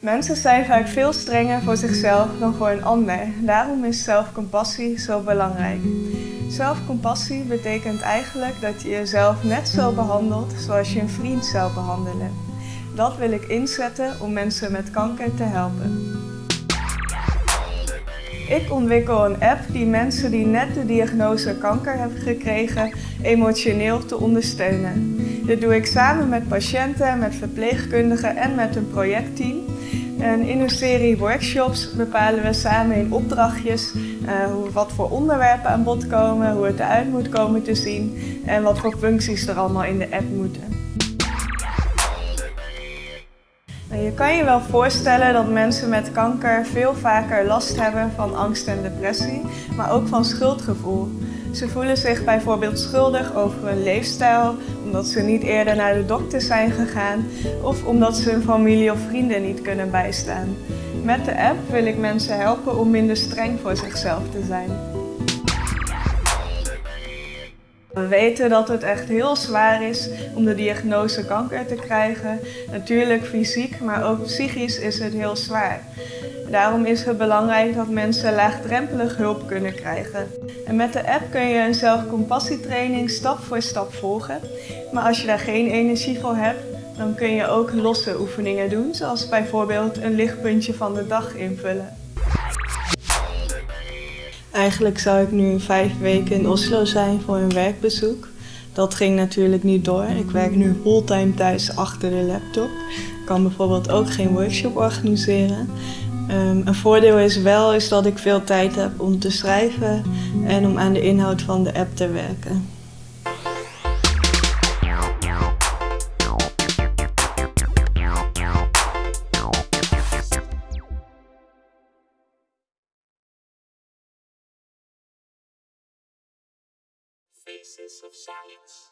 Mensen zijn vaak veel strenger voor zichzelf dan voor een ander. Daarom is zelfcompassie zo belangrijk. Zelfcompassie betekent eigenlijk dat je jezelf net zo behandelt zoals je een vriend zou behandelen. Dat wil ik inzetten om mensen met kanker te helpen. Ik ontwikkel een app die mensen die net de diagnose kanker hebben gekregen emotioneel te ondersteunen. Dit doe ik samen met patiënten, met verpleegkundigen en met een projectteam. En in een serie workshops bepalen we samen in opdrachtjes uh, wat voor onderwerpen aan bod komen, hoe het eruit moet komen te zien en wat voor functies er allemaal in de app moeten. Je kan je wel voorstellen dat mensen met kanker veel vaker last hebben van angst en depressie, maar ook van schuldgevoel. Ze voelen zich bijvoorbeeld schuldig over hun leefstijl, omdat ze niet eerder naar de dokter zijn gegaan of omdat ze hun familie of vrienden niet kunnen bijstaan. Met de app wil ik mensen helpen om minder streng voor zichzelf te zijn. We weten dat het echt heel zwaar is om de diagnose kanker te krijgen. Natuurlijk fysiek, maar ook psychisch is het heel zwaar. Daarom is het belangrijk dat mensen laagdrempelig hulp kunnen krijgen. En met de app kun je een zelfcompassietraining stap voor stap volgen. Maar als je daar geen energie voor hebt, dan kun je ook losse oefeningen doen, zoals bijvoorbeeld een lichtpuntje van de dag invullen. Eigenlijk zou ik nu vijf weken in Oslo zijn voor een werkbezoek. Dat ging natuurlijk niet door. Ik werk nu fulltime thuis achter de laptop. Ik kan bijvoorbeeld ook geen workshop organiseren. Um, een voordeel is wel is dat ik veel tijd heb om te schrijven en om aan de inhoud van de app te werken. Faces of Science.